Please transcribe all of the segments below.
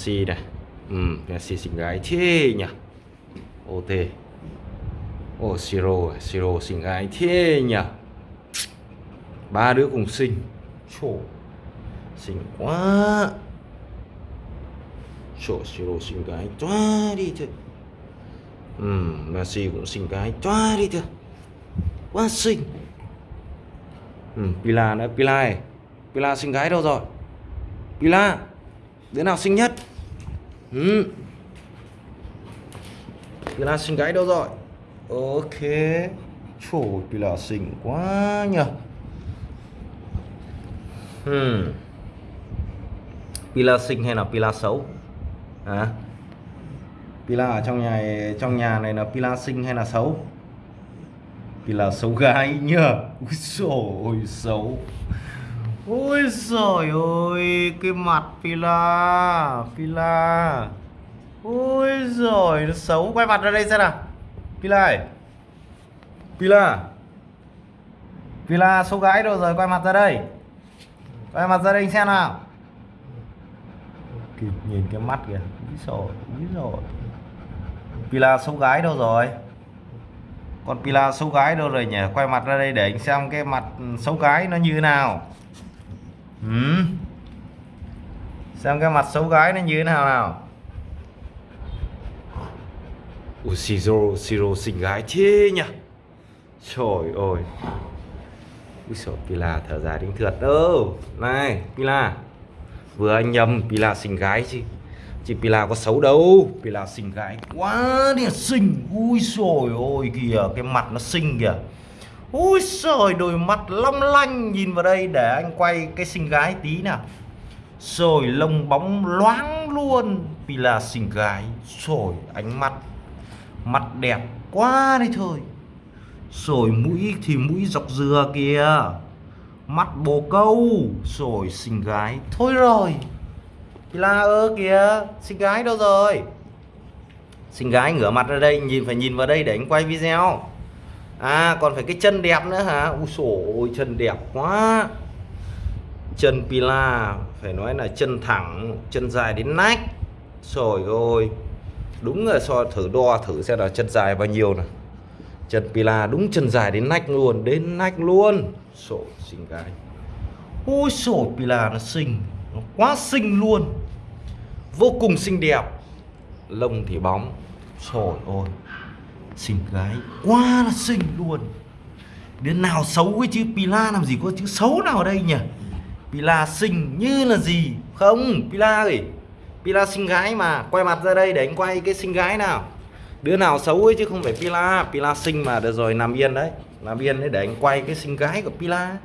Messi này. Ừ, Messi xinh gái thế nhỉ? OT Ồ Siro à, Siro xinh gái thế nhỉ? Ba đứa cùng xinh. Chổ xinh quá. Chổ Siro xinh gái toa đi thôi ừ, Messi cũng xinh gái toa đi thôi quá xinh. Ừ, Pila nữa Pila này. Pila xinh gái đâu rồi? Pila đứa nào xinh nhất? Ừ. Pila xinh gái đâu rồi? Ok. Trời Pila xinh quá nhờ. Hmm. Pila xinh hay là Pila xấu? À? Pila ở trong nhà trong nhà này là Pila xinh hay là xấu? Pila xấu gái nhờ. Úi dồi xấu. Ôi giời ơi Cái mặt Pila Pila. Ôi giời nó xấu. Quay mặt ra đây xem nào. Pila ơi. Pila. Pila xấu gái đâu rồi? Quay mặt ra đây. Quay mặt ra đây xem nào. Kìa, Nhìn cái mắt kìa. Úi giời Úi giời Pila xấu gái đâu rồi? Còn Pila xấu gái đâu rồi nhỉ? Quay mặt ra đây để anh xem cái mặt xấu gái nó như thế nào ừ. xem cái mặt xấu gái nó như thế nào nào. Ủa Siro Siro xinh gái thế nhỉ? Trời ơi. Úi xồi Pila thở dài đến thượt đâu. Này, Pila. Vừa anh nhầm, Pila xinh gái chứ. Chị Pila có xấu đâu. Pila xinh gái quá đi xinh. Ui xồi ôi kìa, Cái mặt nó xinh kìa. Úi trời đôi mắt long lanh Nhìn vào đây để anh quay cái xinh gái tí nào. Rồi lông bóng loáng luôn Vì là xinh gái. Rồi ánh mắt, Mặt đẹp quá đi thôi. Rồi mũi thì mũi dọc dừa kìa. Mắt bồ câu. Rồi xinh gái, Thôi rồi. Pila ơ kìa, Xinh gái đâu rồi? Xinh gái ngửa mặt ra đây, Nhìn, phải nhìn vào đây để anh quay video. À còn phải cái chân đẹp nữa hả? Ui sổ ôi, chân đẹp quá. Chân Pila, Phải nói là chân thẳng, Chân dài đến nách. Rồi ôi Đúng rồi so thử đo thử xem là chân dài bao nhiêu nè Chân Pila đúng chân dài đến nách luôn, Đến nách luôn. Sổ xinh gái. Ôi sổ Pila nó xinh, Nó quá xinh luôn. Vô cùng xinh đẹp. Lông thì bóng. Trời ơi xinh gái, quá là xinh luôn. Đến nào xấu ấy chứ? Pila làm gì có chữ xấu nào ở đây nhỉ? Pila xinh như là gì? Không, Pila ơi. Pila xinh gái mà, quay mặt ra đây để anh quay cái xinh gái nào. Đứa nào xấu ấy chứ không phải Pila. Pila xinh mà, được rồi, nằm yên đấy. Nằm yên đấy để anh quay cái xinh gái của Pila.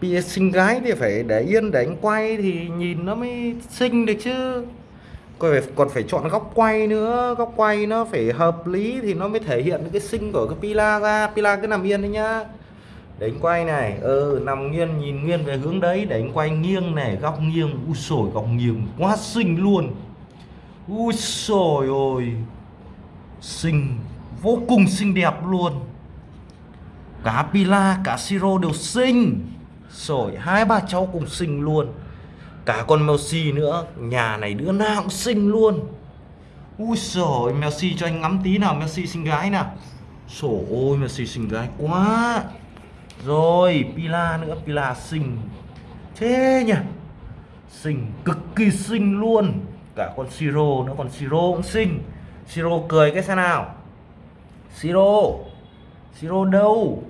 Pila xinh gái thì phải để yên để anh quay thì nhìn nó mới xinh được chứ còn phải, còn phải chọn góc quay nữa. Góc quay nó phải hợp lý thì nó mới thể hiện cái sinh của cái pila ra. Pila cứ nằm yên đấy nhá. Để anh quay này ừ nằm nghiêng nhìn nghiêng về hướng đấy. Để anh quay nghiêng này góc nghiêng u sồi góc nghiêng quá xinh luôn. U sồi ôi. Xinh vô cùng xinh đẹp luôn. Cả pila cả siro đều xinh. Sồi hai ba cháu cùng xinh luôn cả con Messi nữa. Nhà này đứa nào cũng xinh luôn. Ui trời Messi cho anh ngắm tí nào Messi xinh gái nào. Sổ ôi Messi xinh gái quá. Rồi, Pila nữa, Pila xinh. Thế nhỉ? Xinh, cực kỳ xinh luôn. Cả con Siro nữa, còn Siro cũng xinh. Siro cười cái xe nào. Siro Siro đâu?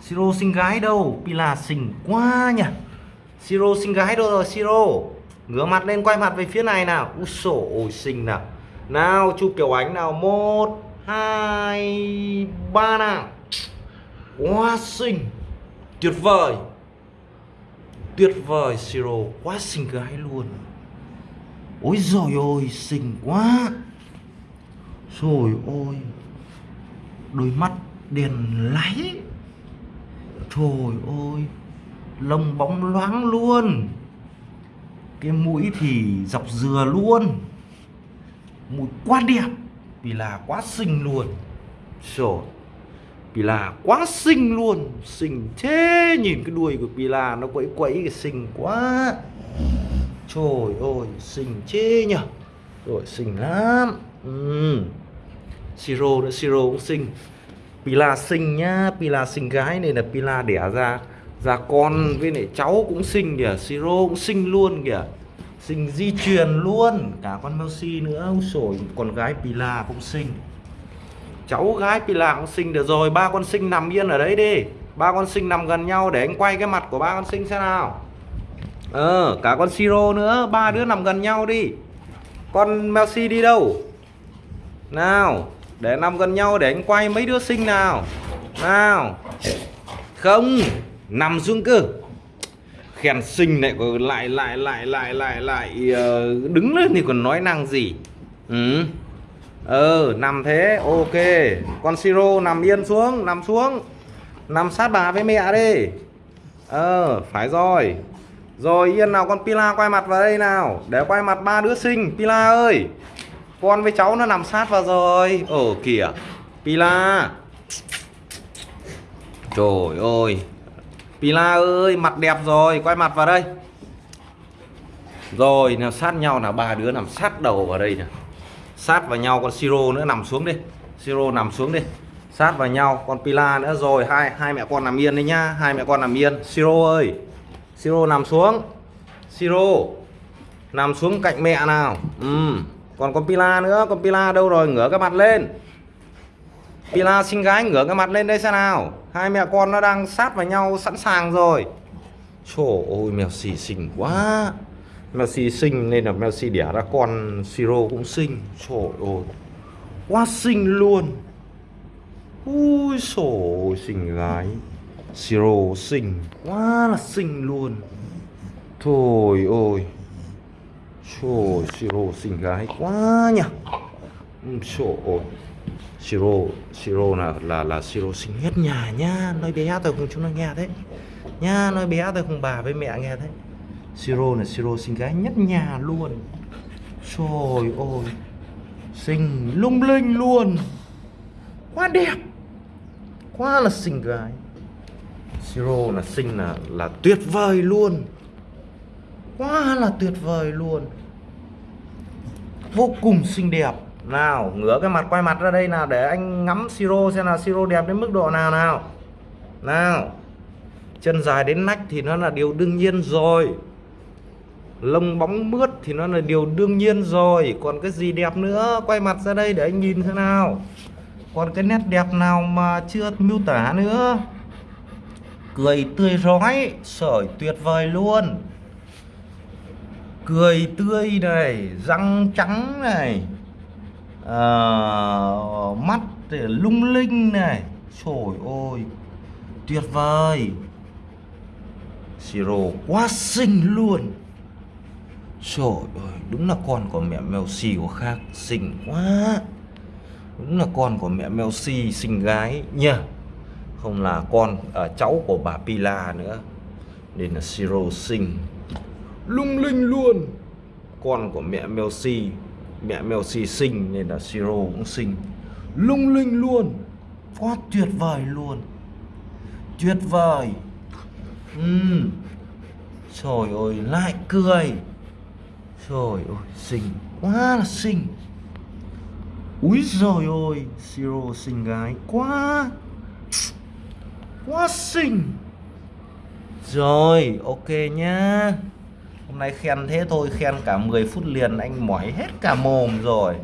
Siro xinh gái đâu? Pila xinh quá nhỉ? Siro xinh gái đâu rồi, Siro? Ngửa mặt lên, quay mặt về phía này nào. Úi sổ ôi xinh nào. Nào, chụp kiểu ánh nào. Một, hai, ba nào. Quá xinh. Tuyệt vời. Tuyệt vời, Siro. Quá xinh gái luôn. Ôi rồi ôi, xinh quá. Rồi, ôi. Đôi mắt đèn láy. Trời ơi lông bóng loáng luôn. Cái mũi thì dọc dừa luôn. Mũi quá đẹp, vì là quá xinh luôn. Rồi Pila quá xinh luôn. Xinh thế, Nhìn cái đuôi của Pila nó quẫy quẫy cái xinh quá. Trời ơi, xinh chê nhở. Rồi, xinh lắm. Ừ. siro nữa, siro cũng xinh. Pila xinh nhá pila xinh gái này là pila đẻ ra Dạ con với lại cháu cũng sinh kìa, siro cũng sinh luôn kìa. Sinh di truyền luôn. Cả con Melsi nữa sổi con gái Pila cũng sinh cháu gái Pila cũng sinh được rồi, ba con sinh nằm yên ở đấy đi. Ba con sinh nằm gần nhau để anh quay cái mặt của ba con sinh xem nào. Ờ cả con Siro nữa, ba đứa nằm gần nhau đi. Con Melsi đi đâu? Nào, để nằm gần nhau để anh quay mấy đứa sinh nào. Nào. Không nằm xuống cơ. Khen sinh lại lại lại lại lại lại lại uh, đứng lên thì còn nói năng gì? Ừ. Ờ nằm thế ok. Con siro nằm yên xuống nằm xuống. Nằm sát bà với mẹ đi. Ờ phải rồi. Rồi yên nào con pila quay mặt vào đây nào. Để quay mặt ba đứa sinh pila ơi. Con với cháu nó nằm sát vào rồi. Ở kìa. Pila. Trời ơi. Pila ơi, mặt đẹp rồi, quay mặt vào đây. Rồi, nào, sát nhau là ba đứa nằm sát đầu vào đây nè sát vào nhau con siro nữa, nằm xuống đi. Siro nằm xuống đi. Sát vào nhau con pila nữa. Rồi, hai hai mẹ con nằm yên đấy nhá. Hai mẹ con nằm yên. Siro ơi, siro nằm xuống. Siro, nằm xuống cạnh mẹ nào. Ừ. còn con pila nữa. Con pila đâu rồi? Ngửa cái mặt lên. Pila sinh gái ngửa cái mặt lên đây xem nào. Hai mẹ con nó đang sát vào nhau, sẵn sàng rồi. Trời ơi mèo xì xinh quá. Mèo xì xinh nên là mèo xì đẻ ra con Siro cũng xinh. Trời ơi Quá xinh luôn. Ui trời xinh gái. Siro xinh Quá là xinh luôn. Thôi ôi. Trời Siro xinh gái quá nhỉ. Ừ, trời ơi siro siro là là là siro sinh hết nhà nhá nói bé tôi cùng chúng nó nghe thế. Nha, nói bé tôi cùng bà với mẹ nghe thế. siro là siro sinh gái nhất nhà luôn. Trời ơi, xinh lung linh luôn. Quá đẹp, quá là xinh gái. Siro là xinh là là tuyệt vời luôn. Quá là tuyệt vời luôn. Vô cùng xinh đẹp nào, ngửa cái mặt quay mặt ra đây nào, để anh ngắm siro xem là siro đẹp đến mức độ nào nào. Nào, chân dài đến nách thì nó là điều đương nhiên rồi. Lông bóng mướt thì nó là điều đương nhiên rồi. Còn cái gì đẹp nữa, quay mặt ra đây để anh nhìn thế nào. Còn cái nét đẹp nào mà chưa miêu tả nữa. Cười tươi rói, sởi tuyệt vời luôn. Cười tươi này, răng trắng này uh, mắt thì lung linh này. Trời ơi tuyệt vời. Siro quá xinh luôn. Trời ơi đúng là con của mẹ mèo xì của khác xinh quá. Đúng là con của mẹ mèo xì xinh gái nha không là con à, cháu của bà Pila nữa. Nên là siro xinh. Lung linh luôn. Con của mẹ mèo xì mẹ mèo xì sinh nên là siro cũng sinh lung linh luôn, quá tuyệt vời luôn. Tuyệt vời. Ừ trời ơi, lại cười. Trời ơi, xinh quá là xinh. Úi rồi ôi siro xinh gái quá. Quá xinh. Rồi, ok nhá. Hôm nay khen thế thôi, khen cả 10 phút liền, anh mỏi hết cả mồm rồi.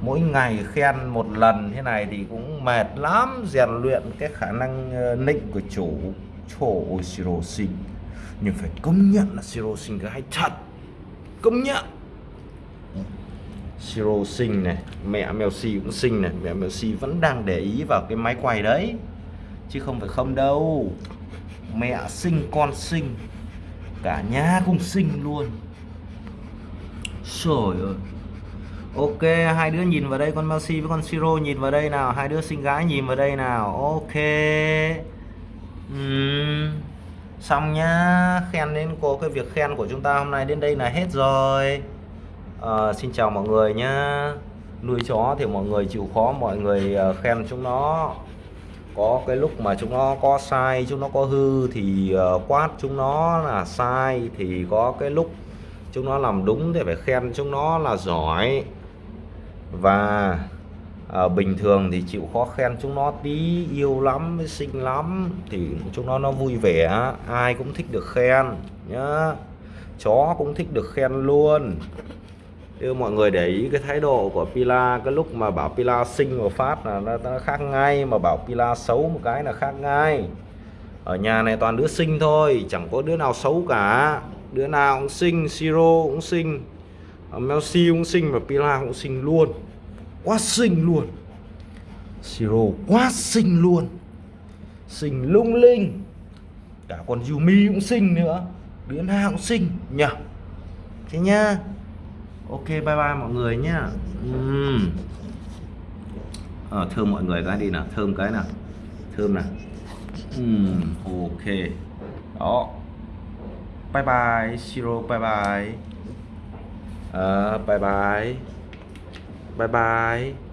Mỗi ngày khen một lần thế này thì cũng mệt lắm, Rèn luyện cái khả năng ờ, nịnh của chủ chủ Siro sinh Nhưng phải công nhận là Siro xinh gái thật. Công nhận. Siro sinh này, Mẹ mèo cũng xinh này, Mẹ mèo vẫn đang để ý vào cái máy quay đấy. Chứ không phải không đâu. Mẹ sinh con sinh cả nhà cùng sinh luôn. Trời ơi. Ok hai đứa nhìn vào đây con Messi với con Siro nhìn vào đây nào. Hai đứa sinh gái nhìn vào đây nào. Ok. Uhm. xong nhá. Khen đến cô cái việc khen của chúng ta hôm nay đến đây là hết rồi. À, xin chào mọi người nhá. Nuôi chó thì mọi người chịu khó mọi người ờ, khen chúng nó có cái lúc mà chúng nó có sai chúng nó có hư thì ờ, quát chúng nó là sai thì có cái lúc chúng nó làm đúng thì phải khen chúng nó là giỏi. Và à, bình thường thì chịu khó khen chúng nó tí yêu lắm mới xinh lắm thì chúng nó nó vui vẻ ai cũng thích được khen nhá. Chó cũng thích được khen luôn. Đưa mọi người để ý cái thái độ của Pila cái lúc mà bảo Pila sinh một phát là nó, nó khác ngay mà bảo Pila xấu một cái là khác ngay. Ở nhà này toàn đứa sinh thôi chẳng có đứa nào xấu cả. Đứa nào cũng sinh, Siro cũng sinh, Melsi cũng sinh và Pila cũng sinh luôn. Quá sinh luôn. Siro quá sinh luôn. Sinh lung linh. Cả con Yumi cũng sinh nữa. Đứa nào cũng sinh, nhỉ? Thế nha ok bye bye mọi người nhá. Uhm. à, thơm mọi người cái đi nào thơm cái nào. Thơm nào. Uhm, ok. Đó. Bye bye Siro bye bye. À, bye bye. Bye bye.